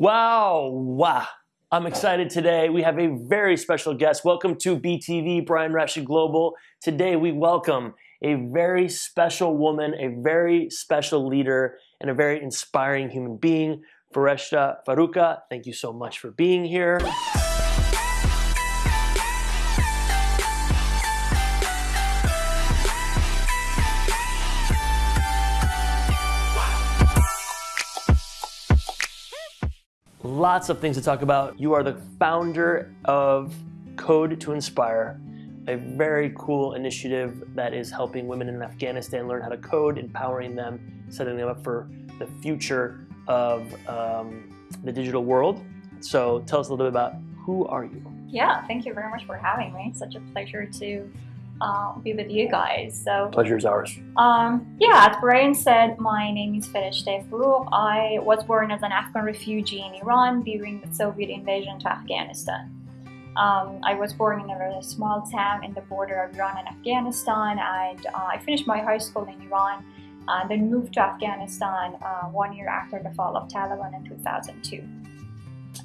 Wow, wow. I'm excited today. We have a very special guest. Welcome to BTV, Brian Rashid Global. Today we welcome a very special woman, a very special leader, and a very inspiring human being, Fereshteh Faruka. Thank you so much for being here. Lots of things to talk about. You are the founder of Code to Inspire, a very cool initiative that is helping women in Afghanistan learn how to code, empowering them, setting them up for the future of um, the digital world. So tell us a little bit about who are you? Yeah, thank you very much for having me. Such a pleasure to uh, be with you guys. So pleasure is ours. Um, yeah, as Brian said, my name is Fereshteh Forough. I was born as an Afghan refugee in Iran during the Soviet invasion to Afghanistan. Um, I was born in a very small town in the border of Iran and Afghanistan, and uh, I finished my high school in Iran, uh, then moved to Afghanistan uh, one year after the fall of Taliban in 2002.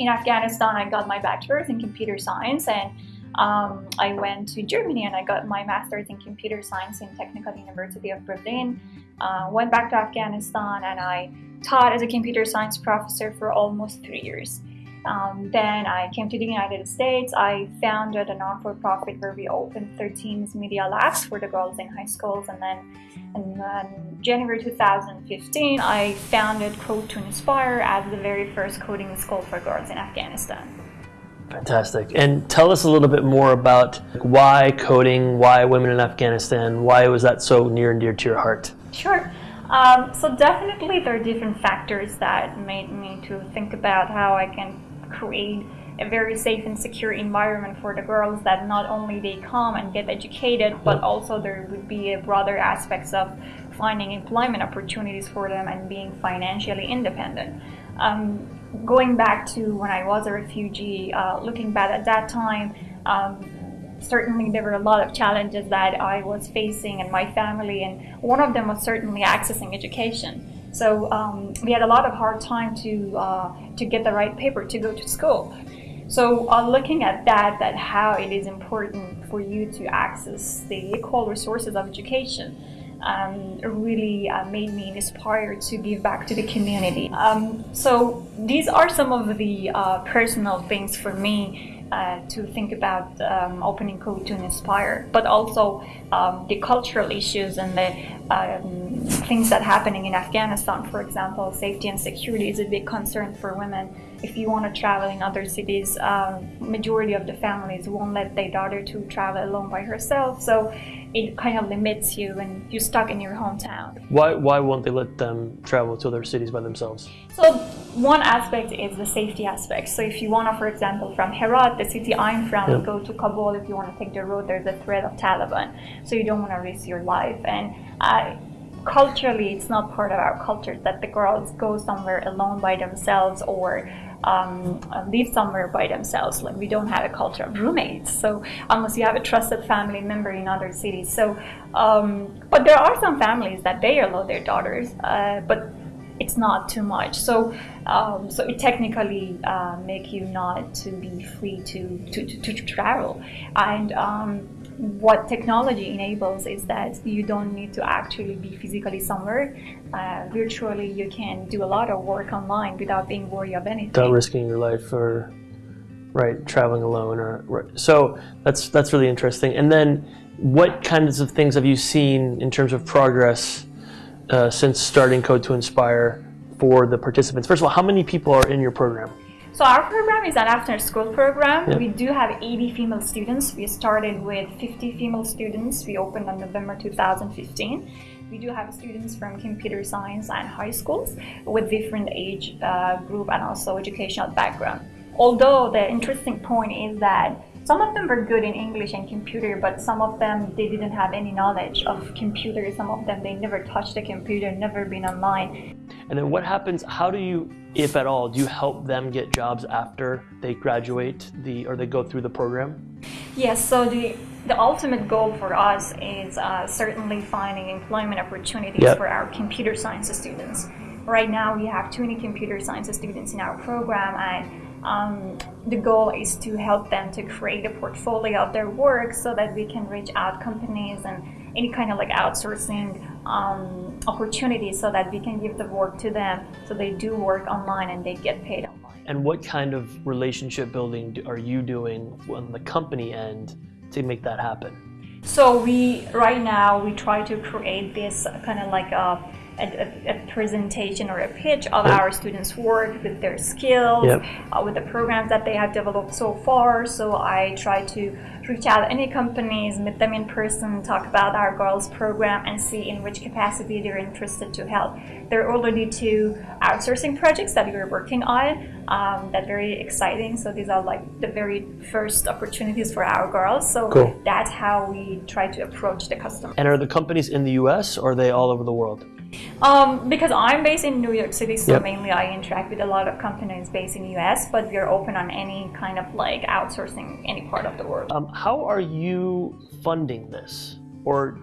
In Afghanistan, I got my bachelor's in computer science and um, I went to Germany and I got my master's in computer science in Technical University of Berlin. Uh, went back to Afghanistan and I taught as a computer science professor for almost three years. Um, then I came to the United States. I founded a non-for-profit where we opened 13 media labs for the girls in high schools. And then in January 2015, I founded Code to Inspire as the very first coding school for girls in Afghanistan. Fantastic. And tell us a little bit more about why coding, why women in Afghanistan, why was that so near and dear to your heart? Sure. Um, so definitely there are different factors that made me to think about how I can create a very safe and secure environment for the girls that not only they come and get educated, but also there would be a broader aspects of finding employment opportunities for them and being financially independent. Um, going back to when I was a refugee, uh, looking back at that time, um, certainly there were a lot of challenges that I was facing and my family, and one of them was certainly accessing education. So um, we had a lot of hard time to uh, to get the right paper to go to school. So uh, looking at that, that how it is important for you to access the equal resources of education um, really uh, made me inspired to give back to the community. Um, so these are some of the uh, personal things for me uh, to think about um, opening code to inspire, but also um, the cultural issues and the um, things that are happening in Afghanistan, for example, safety and security is a big concern for women. If you want to travel in other cities, uh, majority of the families won't let their daughter to travel alone by herself. So it kind of limits you and you're stuck in your hometown. Why, why won't they let them travel to other cities by themselves? So one aspect is the safety aspect. So if you want to, for example, from Herat, the city I'm from, yep. go to Kabul, if you want to take the road, there's a threat of Taliban. So you don't want to risk your life. And uh, culturally, it's not part of our culture that the girls go somewhere alone by themselves or um, live somewhere by themselves. Like we don't have a culture of roommates. So unless you have a trusted family member in other cities. So, um, but there are some families that they allow their daughters, uh, but it's not too much. So, um, so it technically uh, make you not to be free to to, to, to travel. And um, what technology enables is that you don't need to actually be physically somewhere. Uh, virtually, you can do a lot of work online without being worried of anything. Without risking your life or right traveling alone or right. so that's that's really interesting. And then, what kinds of things have you seen in terms of progress uh, since starting Code to Inspire for the participants? First of all, how many people are in your program? So our program is an after school program. Yeah. We do have 80 female students. We started with 50 female students. We opened on November 2015. We do have students from computer science and high schools with different age uh, group and also educational background. Although the interesting point is that some of them were good in English and computer, but some of them, they didn't have any knowledge of computer. Some of them, they never touched a computer, never been online. And then what happens, how do you, if at all, do you help them get jobs after they graduate the, or they go through the program? Yes, so the, the ultimate goal for us is uh, certainly finding employment opportunities yep. for our computer science students right now we have 20 computer science students in our program and um, the goal is to help them to create a portfolio of their work so that we can reach out companies and any kind of like outsourcing um, opportunities so that we can give the work to them so they do work online and they get paid online. And what kind of relationship building are you doing on the company end to make that happen? So we right now we try to create this kind of like a a, a, presentation or a pitch of our students' work with their skills, yep. uh, with the programs that they have developed so far. So I try to reach out any companies, meet them in person, talk about our girls program, and see in which capacity they're interested to help. There are already two outsourcing projects that we're working on um, that very exciting. So these are like the very first opportunities for our girls. So cool. that's how we try to approach the customer. And are the companies in the U.S. or are they all over the world? Um, because I'm based in New York City, so yep. mainly I interact with a lot of companies based in the US, but we're open on any kind of like outsourcing any part of the world. Um, how are you funding this? Or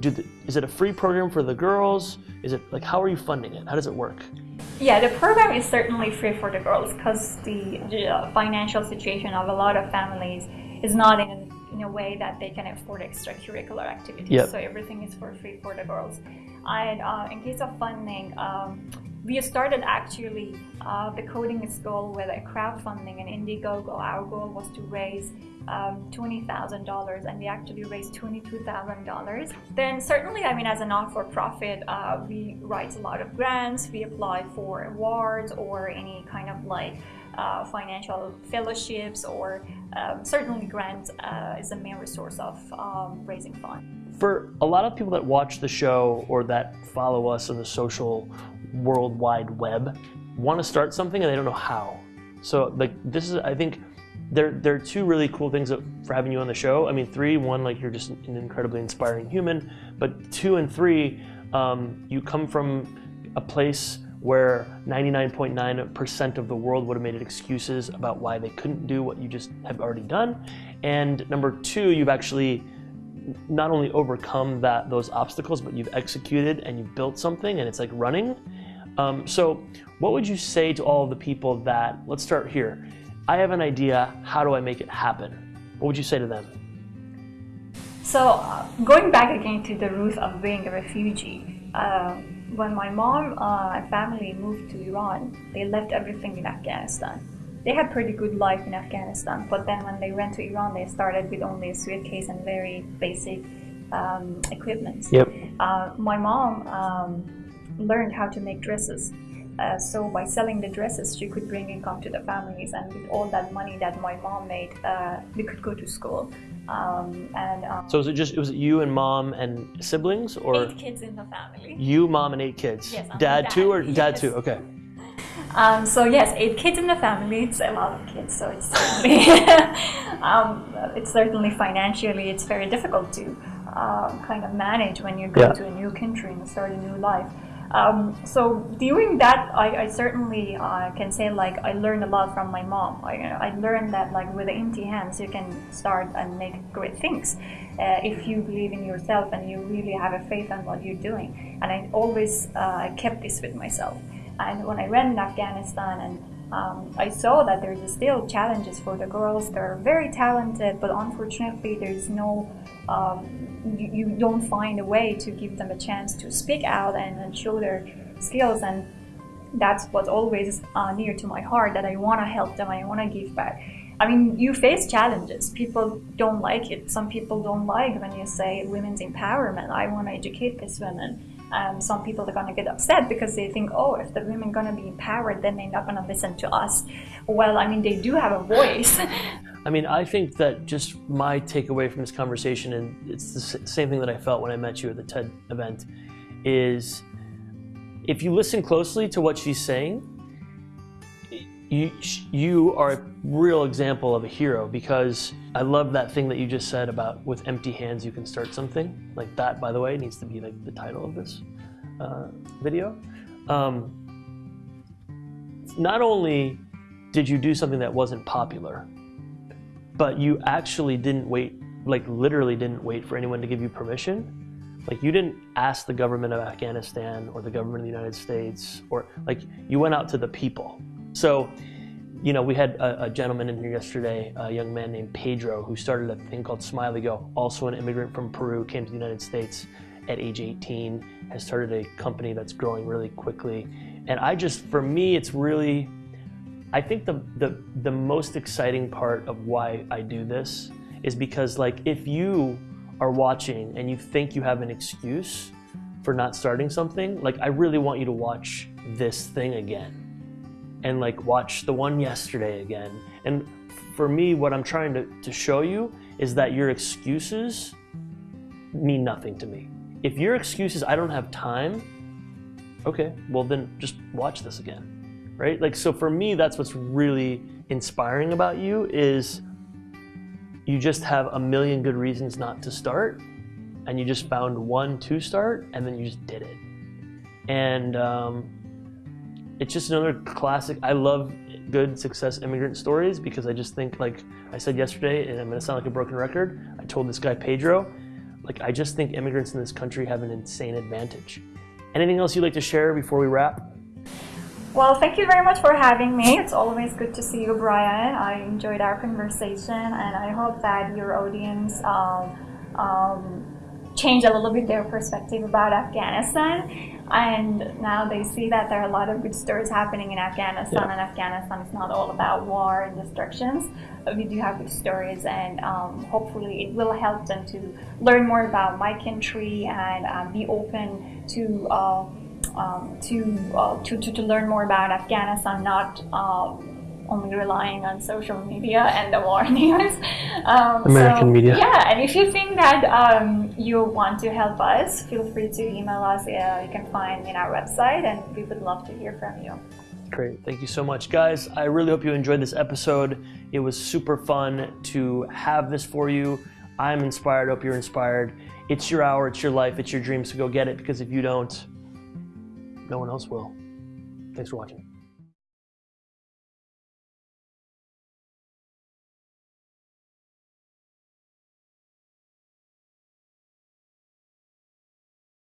the, is it a free program for the girls? Is it like, how are you funding it? How does it work? Yeah, the program is certainly free for the girls because the, the uh, financial situation of a lot of families is not in in a way that they can afford extracurricular activities. Yep. So everything is for free for the girls. And uh, in case of funding, um, we started actually uh, the coding school with a crowdfunding and Indiegogo. Our goal was to raise um, $20,000 and we actually raised $22,000. Then certainly, I mean, as a not-for-profit, uh, we write a lot of grants, we apply for awards or any kind of like uh, financial fellowships or um, certainly grants uh, is a main resource of um, raising funds. For a lot of people that watch the show or that follow us on the social world wide web, want to start something and they don't know how. So like this is, I think, there, there are two really cool things that, for having you on the show. I mean, three, one, like you're just an incredibly inspiring human, but two and three, um, you come from a place where 99.9% of the world would have made excuses about why they couldn't do what you just have already done. And number two, you've actually not only overcome that those obstacles, but you've executed and you've built something and it's like running. Um, so what would you say to all of the people that, let's start here. I have an idea, how do I make it happen? What would you say to them? So uh, going back again to the roots of being a refugee, uh, when my mom uh, and family moved to Iran, they left everything in Afghanistan. They had pretty good life in Afghanistan, but then when they went to Iran, they started with only a suitcase and very basic um, equipment. Yep. Uh, my mom um, learned how to make dresses. Uh, so by selling the dresses, she could bring income to the families, and with all that money that my mom made, uh, we could go to school. Um, and um, so was it just was it you and mom and siblings or eight kids in the family? You, mom, and eight kids. Yes, dad, dad too or yes. dad too? Okay. Um, so yes, eight kids in the family. It's a lot of kids, so it's certainly um, it's certainly financially it's very difficult to uh, kind of manage when you go yeah. to a new country and start a new life. Um, so during that, I, I certainly uh, can say like I learned a lot from my mom. I, I learned that like with empty hands you can start and make great things uh, if you believe in yourself and you really have a faith in what you're doing. And I always uh, kept this with myself. And when I went in Afghanistan and um, I saw that there's still challenges for the girls. They're very talented, but unfortunately, there's no um, you, you, don't find a way to give them a chance to speak out and, and show their skills. And that's what's always uh, near to my heart. That I want to help them. I want to give back. I mean, you face challenges. People don't like it. Some people don't like when you say women's empowerment. I want to educate these women um, some people are going to get upset because they think, oh, if the women are going to be empowered, then they're not going to listen to us. Well, I mean, they do have a voice. I mean, I think that just my takeaway from this conversation, and it's the same thing that I felt when I met you at the TED event, is if you listen closely to what she's saying, you, you are real example of a hero because I love that thing that you just said about with empty hands you can start something. Like that, by the way, needs to be like the title of this uh, video. Um, not only did you do something that wasn't popular, but you actually didn't wait, like literally didn't wait for anyone to give you permission. Like you didn't ask the government of Afghanistan or the government of the United States, or like you went out to the people. So, you know, we had a, a gentleman in here yesterday, a young man named Pedro, who started a thing called Smiley Go. Also, an immigrant from Peru, came to the United States at age 18, has started a company that's growing really quickly. And I just, for me, it's really, I think the the the most exciting part of why I do this is because like if you are watching and you think you have an excuse for not starting something, like I really want you to watch this thing again and like watch the one yesterday again. And for me, what I'm trying to, to show you is that your excuses mean nothing to me. If your excuse is I don't have time, okay, well then just watch this again, right? Like, so for me, that's what's really inspiring about you is you just have a million good reasons not to start and you just found one to start and then you just did it and um, it's just another classic i love good success immigrant stories because i just think like i said yesterday and i'm to sound like a broken record i told this guy pedro like i just think immigrants in this country have an insane advantage anything else you'd like to share before we wrap well, thank you very much for having me. It's always good to see you, Brian. I enjoyed our conversation, and I hope that your audience um, um, change a little bit their perspective about Afghanistan. And now they see that there are a lot of good stories happening in Afghanistan, yeah. and Afghanistan is not all about war and destructions. But we do have good stories, and um, hopefully, it will help them to learn more about my country and um, be open to. Uh, um, to, uh, to, to, to, learn more about Afghanistan, not um, only relying on social media and the war news. Um, American so, media. Yeah, and if you think that um, you want to help us, feel free to email us. Uh, you can find me in our website, and we would love to hear from you. Great. Thank you so much, guys. I really hope you enjoyed this episode. It was super fun to have this for you. I'm inspired. Hope you're inspired. It's your hour, it's your life, it's your dreams, so go get it because if you don't, no one else will. Thanks for watching.